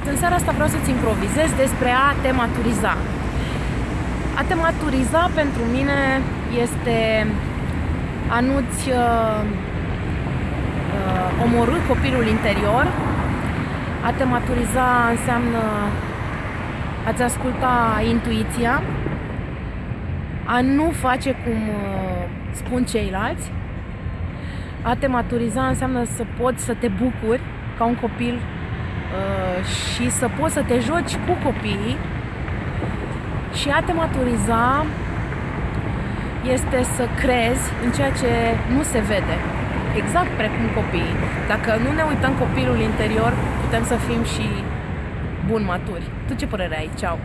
Salut! În seara asta vreau să-ți improvizez despre a te maturiza. A te maturiza pentru mine este a nu-ți uh, uh, omorâ copilul interior. A te maturiza înseamnă a-ți asculta intuiția, a nu face cum uh, spun ceilalți. A te maturiza înseamnă să poți să te bucuri ca un copil Uh, și să poți să te joci cu copiii și a te maturiza este să crezi în ceea ce nu se vede, exact precum copiii. Dacă nu ne uităm copilul interior, putem să fim și bun maturi. Tu ce părere ai? Ceau!